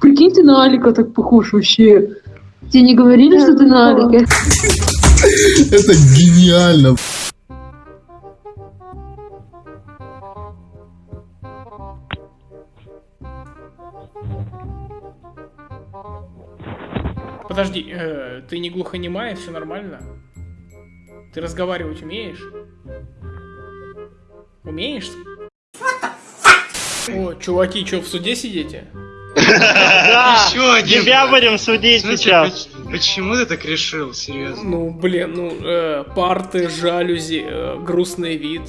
Прикинь, ты на Алика так похож вообще. Тебе не говорили, что ты на Алике? Это гениально. Подожди, э, ты не глухонемая, все нормально? Ты разговаривать умеешь? Умеешь? О, чуваки, что, в суде сидите? Да, Еще один. тебя будем судить Слушай, сейчас. поч- почему ты так решил, серьезно? Ну, блин, ну, э, парты, жалюзи, э, грустный вид.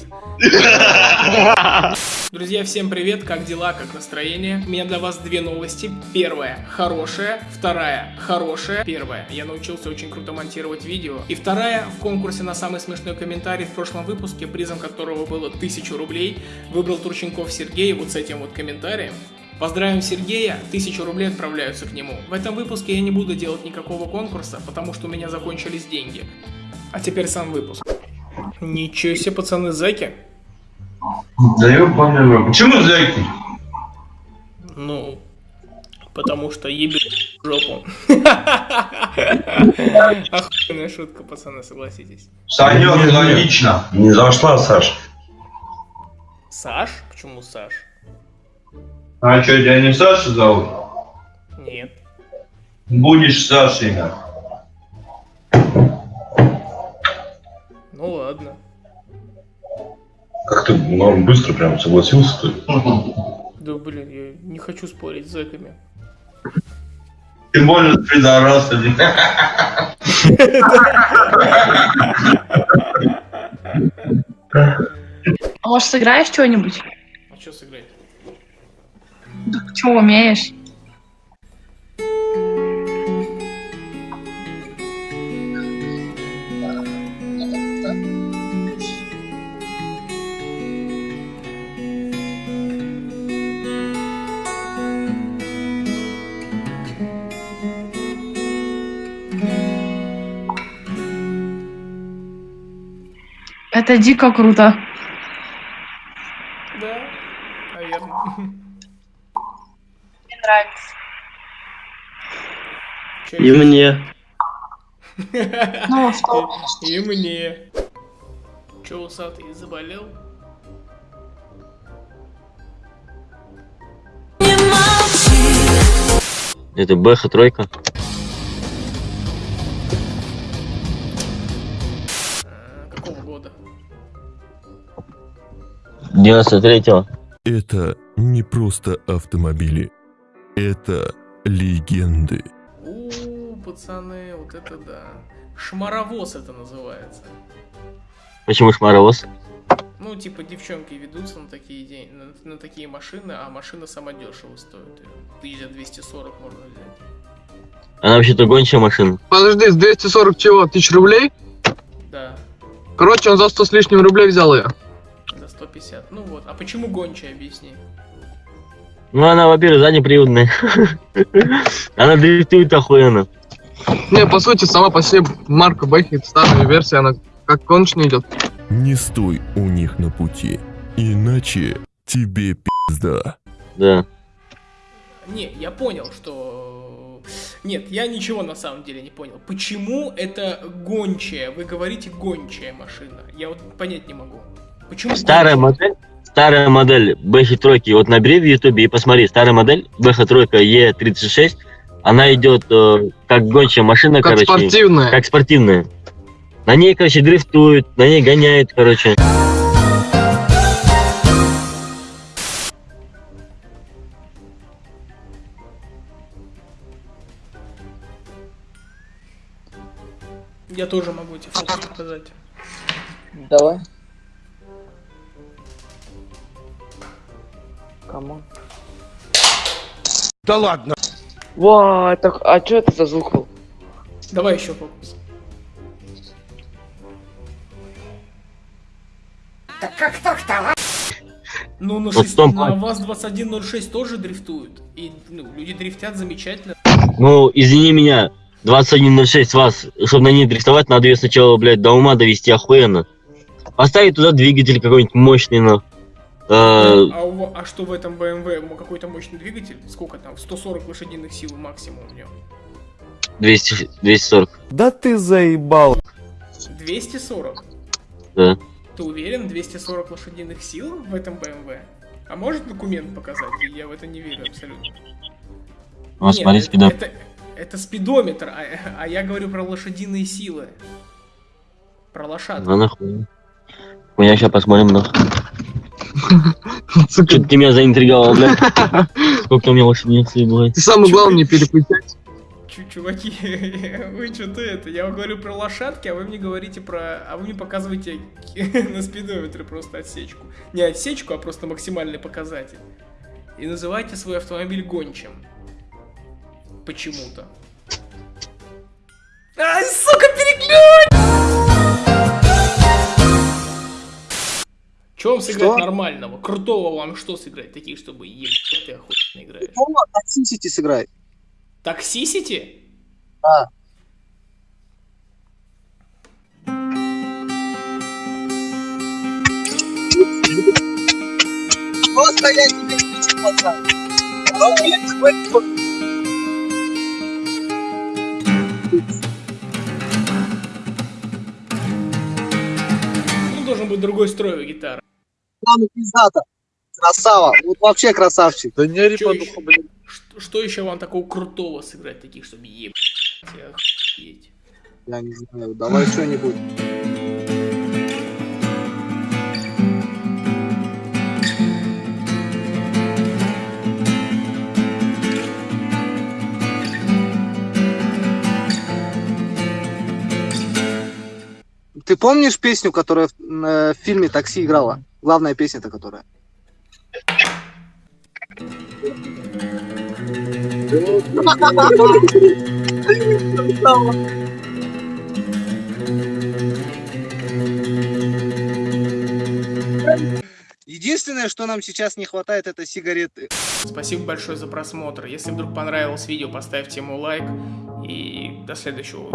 Друзья, всем привет, как дела, как настроение? У меня для вас две новости. Первая – хорошая, вторая – хорошая. Первая – я научился очень круто монтировать видео. И вторая – в конкурсе на самый смешной комментарий в прошлом выпуске, призом которого было 1000 рублей, выбрал Турченков Сергей вот с этим вот комментарием. Поздравим Сергея, 1000 рублей отправляются к нему. В этом выпуске я не буду делать никакого конкурса, потому что у меня закончились деньги. А теперь сам выпуск. Ничего себе, пацаны, зэки. Да ёбаный Почему зайки? Ну, потому что ебет в жопу. Охуенная шутка, пацаны, согласитесь. Санек, логично. Не зашла, Саш. Саш? Почему Саш? А что, тебя не Саша зовут? Нет. Будешь Сашей. Ну ладно. Как ты ну, быстро прям согласился ты? Да блин, я не хочу спорить с зэками. Тем более с пидорасами. А может, сыграешь что-нибудь? Что умеешь? Это дико круто. Да, наверное. Мне нравится. Чё И мне. Ну, а что? И мне. Че, усатый, заболел? Это Бэха тройка. Какого года? 93-го. Это не просто автомобили. Это легенды. Пацаны, вот это да. Шмаровоз это называется. Почему шмаровоз? Ну, типа, девчонки ведутся на такие, день, на, на такие машины, а машина сама дешево стоит. Тысяч за 240 можно взять. Она вообще-то гончая машина. Подожди, с 240 чего? Тысяч рублей? Да, Короче, он за 100 с лишним рублей взял ее. за 150. Ну вот, а почему гончая, объясни? Ну, она, во-первых, заднеприводная. Она дрифтует охуенно. Не, по сути, сама по себе марка Бэхи, старая версия, она как конченая идет. Не стой у них на пути, иначе тебе пизда. Да. Не, я понял, что... Нет, я ничего на самом деле не понял. Почему это гончая? Вы говорите гончая машина. Я вот понять не могу. Почему Старая гончая? модель. Старая модель Бэхи тройки. Вот набери в ютубе и посмотри. Старая модель Бэха тройка Е36. Она идет э, как гончая машина, Как короче. спортивная. Как спортивная. На ней, короче, дрифтуют, на ней гоняют, короче. Я тоже могу эти фотки показать. Давай. Кому? Да ладно. Ва, так, а что это за звук был? Давай еще фокус. Ну, на, Вот шесть- Том на Круз. ВАЗ-2106 тоже дрифтуют. И ну, люди дрифтят замечательно. Ну, извини меня, 2106 вас, чтобы на ней дрифтовать, надо ее сначала, блядь, до ума довести охуенно. Поставить туда двигатель какой-нибудь мощный, но А, у ва- а что в этом BMW? Какой-то мощный двигатель? Сколько там? 140 лошадиных сил максимум в нем. 200, 240. Да ты заебал. 240? Да. Ты уверен? 240 лошадиных сил в этом BMW? А может документ показать? Я в это не верю абсолютно. Вот Нет, смотри, это-. Это, это спидометр, а, а я говорю про лошадиные силы. Про лошадку. Ну нахуй. У меня сейчас посмотрим, нахуй. Сука, Что ты меня заинтриговал, блядь? Сколько у меня сил бывает? Ты самое главное не переключать. Чу- Чуваки, вы что-то это, я вам говорю про лошадки, а вы мне говорите про... А вы мне показываете на спидометре просто отсечку. Не отсечку, а просто максимальный показатель. И называйте свой автомобиль гончим. Почему-то. Ай, сука, переключ! Че вам сыграть Что? нормального? Крутого вам что сыграть? Такие, чтобы ебать ты охуенно играешь. Дома Toxicity сыграй. Таксисити? Да. Просто я тебе кричу, пацан. Ну, должен быть другой строй у гитары. Ладно, пиздата. Красава. Вот вообще красавчик. Да не по ещё? духу, блин. Что, что еще вам такого крутого сыграть, таких, чтобы ебать охуеть? Я не знаю. Давай что-нибудь. Ты помнишь песню, которая в, э, в фильме «Такси» играла? Главная песня-то которая. Единственное, что нам сейчас не хватает, это сигареты. Спасибо большое за просмотр. Если вдруг понравилось видео, поставьте ему лайк. И до следующего.